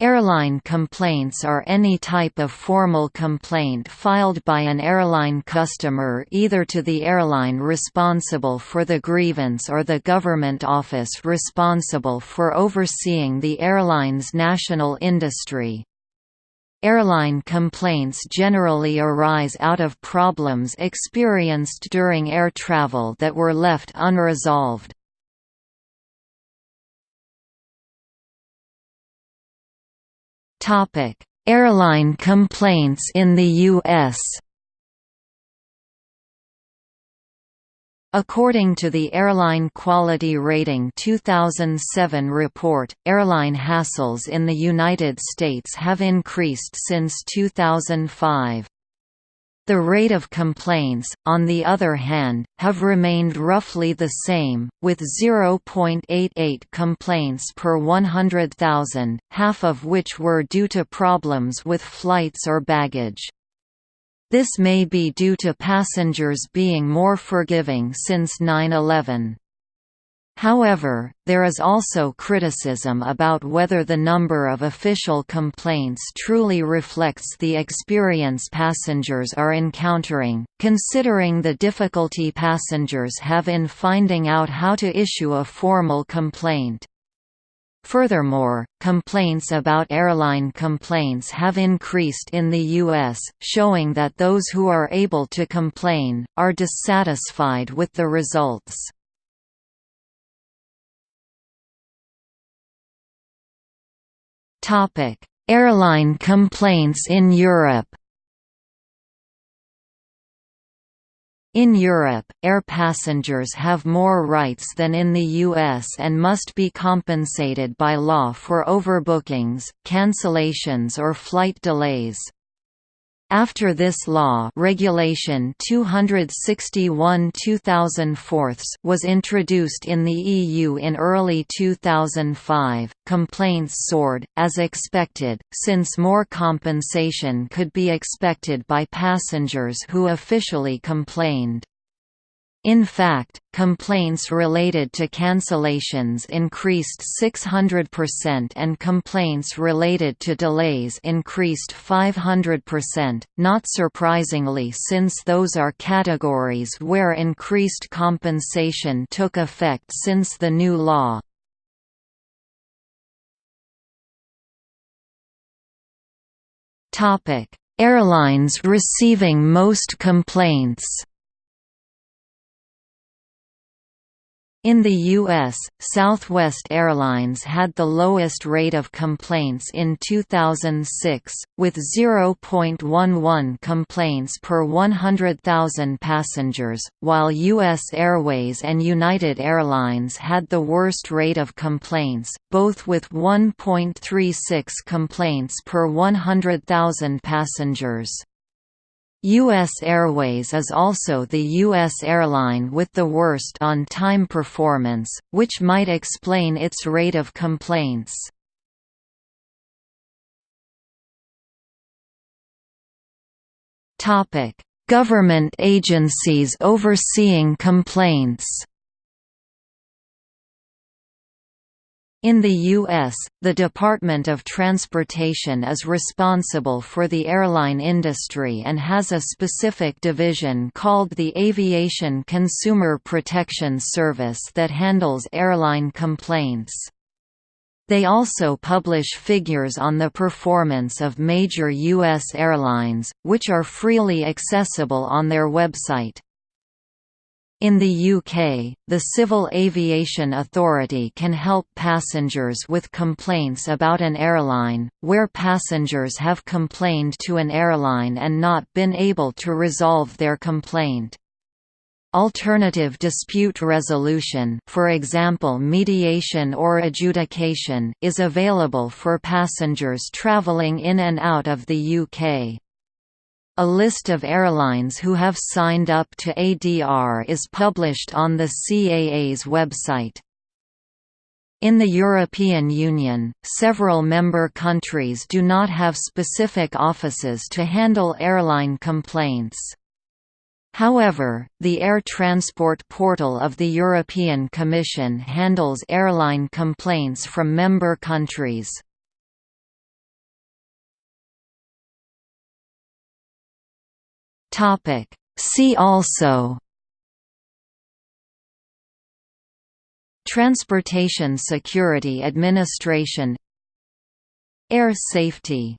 Airline complaints are any type of formal complaint filed by an airline customer either to the airline responsible for the grievance or the government office responsible for overseeing the airline's national industry. Airline complaints generally arise out of problems experienced during air travel that were left unresolved. Topic: Airline complaints in the U.S. According to the Airline Quality Rating 2007 report, airline hassles in the United States have increased since 2005. The rate of complaints, on the other hand, have remained roughly the same, with 0.88 complaints per 100,000, half of which were due to problems with flights or baggage. This may be due to passengers being more forgiving since 9-11. However, there is also criticism about whether the number of official complaints truly reflects the experience passengers are encountering, considering the difficulty passengers have in finding out how to issue a formal complaint. Furthermore, complaints about airline complaints have increased in the U.S., showing that those who are able to complain, are dissatisfied with the results. Topic: Airline complaints in Europe. In Europe, air passengers have more rights than in the US and must be compensated by law for overbookings, cancellations or flight delays. After this law Regulation 261-2004 was introduced in the EU in early 2005, complaints soared, as expected, since more compensation could be expected by passengers who officially complained. In fact, complaints related to cancellations increased 600% and complaints related to delays increased 500%, not surprisingly since those are categories where increased compensation took effect since the new law. Airlines receiving most complaints In the U.S., Southwest Airlines had the lowest rate of complaints in 2006, with 0.11 complaints per 100,000 passengers, while U.S. Airways and United Airlines had the worst rate of complaints, both with 1.36 complaints per 100,000 passengers. U.S. Airways is also the U.S. airline with the worst on-time performance, which might explain its rate of complaints. Government agencies overseeing complaints In the U.S., the Department of Transportation is responsible for the airline industry and has a specific division called the Aviation Consumer Protection Service that handles airline complaints. They also publish figures on the performance of major U.S. airlines, which are freely accessible on their website. In the UK, the Civil Aviation Authority can help passengers with complaints about an airline, where passengers have complained to an airline and not been able to resolve their complaint. Alternative dispute resolution for example mediation or adjudication is available for passengers travelling in and out of the UK. A list of airlines who have signed up to ADR is published on the CAA's website. In the European Union, several member countries do not have specific offices to handle airline complaints. However, the Air Transport Portal of the European Commission handles airline complaints from member countries. See also Transportation Security Administration Air safety